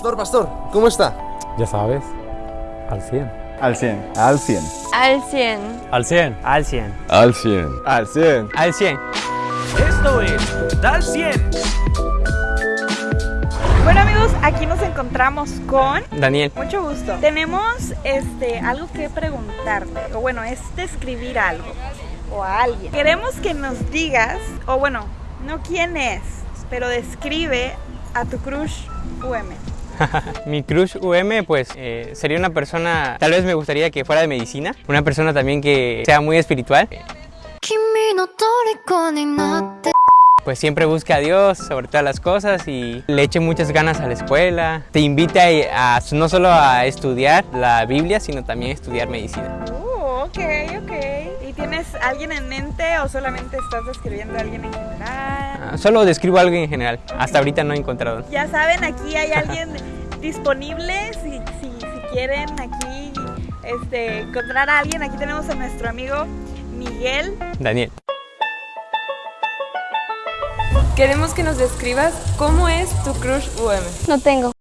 Pastor, pastor, ¿cómo está? Ya sabes, al 100. Al 100. Al 100. Al 100. Al 100. Al 100. Al 100. Al 100. Al 100. Esto es Dal 100. Bueno amigos, aquí nos encontramos con Daniel. mucho gusto. Tenemos este algo que preguntarte, o bueno, es describir algo o a alguien. Queremos que nos digas, o bueno, no quién es, pero describe a tu crush UM. Mi crush UM, pues, eh, sería una persona, tal vez me gustaría que fuera de medicina, una persona también que sea muy espiritual. Pues siempre busca a Dios sobre todas las cosas y le eche muchas ganas a la escuela. Te invita a, a no solo a estudiar la Biblia, sino también a estudiar medicina. Ok, ok. ¿Y tienes alguien en mente o solamente estás describiendo a alguien en general? Ah, Solo describo algo en general. Hasta ahorita no he encontrado. Ya saben, aquí hay alguien disponible si, si, si quieren aquí este, encontrar a alguien. Aquí tenemos a nuestro amigo Miguel. Daniel. Queremos que nos describas cómo es tu crush UM. No tengo.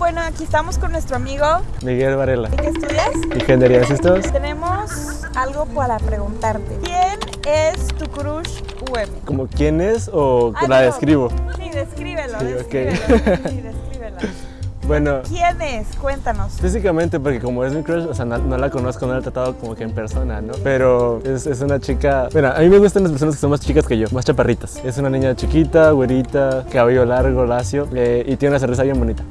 Bueno, aquí estamos con nuestro amigo. Miguel Varela. ¿Y qué estudias? Ingeniería de sistemas. Tenemos algo para preguntarte. ¿Quién es tu crush UM? ¿Como quién es o Ah, la no. describo? Sí, descríbelo, Sí, descríbelo. Sí, descríbelo. Bueno, ¿Quién es? Cuéntanos. físicamente, porque como es mi crush, o sea, no, no la conozco, no la he tratado como que en persona, ¿no? Pero es, es una chica... Mira, a mí me gustan las personas que son más chicas que yo, más chaparritas. Es una niña chiquita, güerita, cabello largo, lacio, eh, y tiene una sonrisa bien bonita.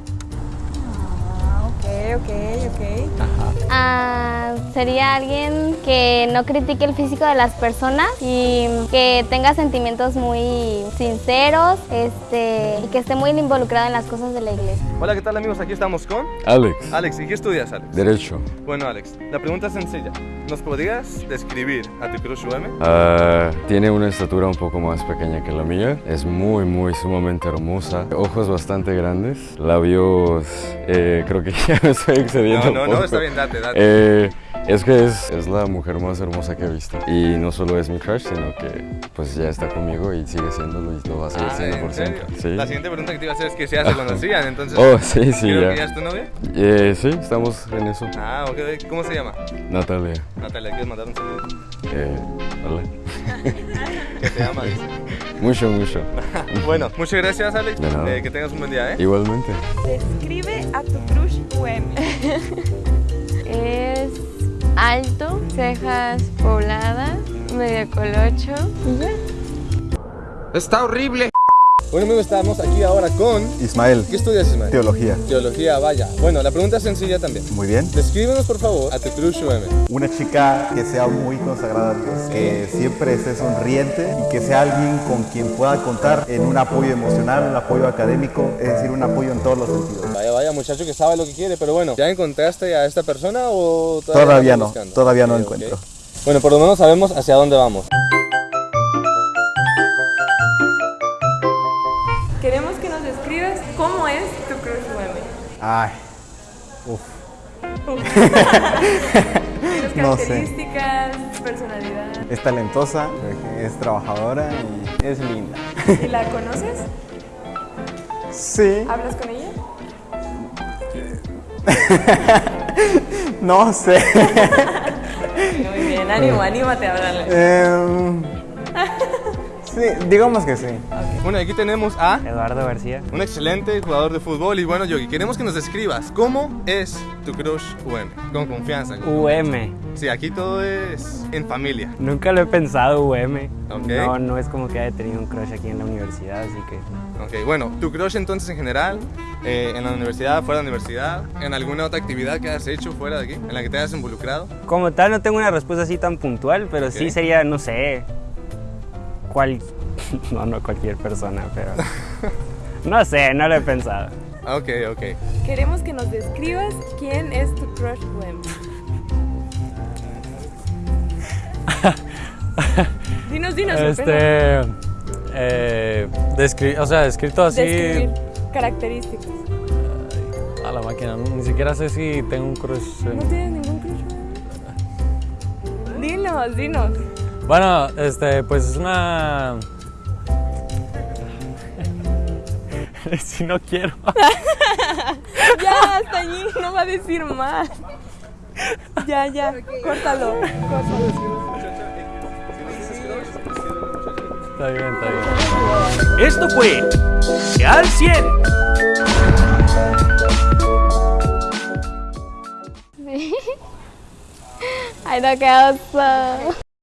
Sería alguien que no critique el físico de las personas y que tenga sentimientos muy sinceros este, y que esté muy involucrado en las cosas de la iglesia. Hola, ¿qué tal amigos? Aquí estamos con Alex. Alex. ¿Y qué estudias, Alex? Derecho. Bueno, Alex, la pregunta es sencilla. ¿Nos podrías describir a tu crush UM? Ah, tiene una estatura un poco más pequeña que la mía. Es muy, muy, sumamente hermosa. Ojos bastante grandes. Labios... eh, creo que ya me estoy excediendo No, un no, no, poco. está bien, date, date. Eh, es que es, es la mujer más hermosa que he visto. Y no solo es mi crush, sino que pues ya está conmigo y sigue siéndolo y lo va a seguir Ah, siendo ¿en por serio? siempre. Sí. La siguiente pregunta que te iba a hacer es que ya se conocían, entonces... Oh, sí, sí, creo ya. que ya es tu novia. Eh, sí, estamos en eso. Ah, ok. ¿Cómo se llama? Natalia. Natalia, ¿quieres mandar un saludo? Eh, hola. Que te ama, dice. Mucho, mucho. bueno, muchas gracias, Alex. De nada. Eh, que tengas un buen día, ¿eh? Igualmente. Describe a tu crush UM. Es alto, cejas pobladas, medio colocho. Está horrible. Bueno, amigos, estamos aquí ahora con... Ismael. ¿Qué estudias, Ismael? Teología. Teología, vaya. Bueno, la pregunta es sencilla también. Muy bien. Descríbenos, por favor, a UM. Una chica que sea muy consagrada a Dios, que siempre esté sonriente y que sea alguien con quien pueda contar en un apoyo emocional, un apoyo académico, es decir, un apoyo en todos los sentidos. Vaya, vaya, muchacho que sabe lo que quiere, pero bueno, ¿ya encontraste a esta persona o todavía, no, buscando? todavía no Ok, encuentro. Bueno, por lo menos sabemos hacia dónde vamos. Queremos que nos describas cómo es tu crush UM. Ay, uff. No sé. características, personalidad. Es talentosa, es trabajadora y es linda. ¿Y la conoces? Sí, ¿Hablas con ella? no sé. Muy bien, ánimo, anímate a hablarle. Em, sí, digamos que sí. Bueno, aquí tenemos a Eduardo García. un excelente jugador de fútbol y bueno, Yogi, queremos que nos describas cómo es tu crush UM, con confianza. UM. Sí, aquí todo es en familia. Nunca lo he pensado UM. Ok. No, no es como que haya tenido un crush aquí en la universidad, así que... Ok, bueno, tu crush entonces en general, eh, en la universidad, fuera de la universidad, en alguna otra actividad que hayas hecho fuera de aquí, en la que te hayas involucrado. Como tal, no tengo una respuesta así tan puntual, pero sí sería, no sé, cual... No, no cualquier persona, pero... No sé, no lo he pensado. Ok, ok. Queremos que nos describas quién es tu crush UM. Dinos, dinos. Este. Eh, descri- o sea, escrito así Describir características. a la máquina. ¿no? Ni siquiera sé si tengo un crush. en- ¿No tienes ningún crush? Dinos, dinos. Bueno, este, pues es una. si no quiero. ya, hasta allí, no va a decir más. Ya, ya, córtalo. Está bien, está bien. Esto fue Al 100. Sí. Ay, no, qué oso.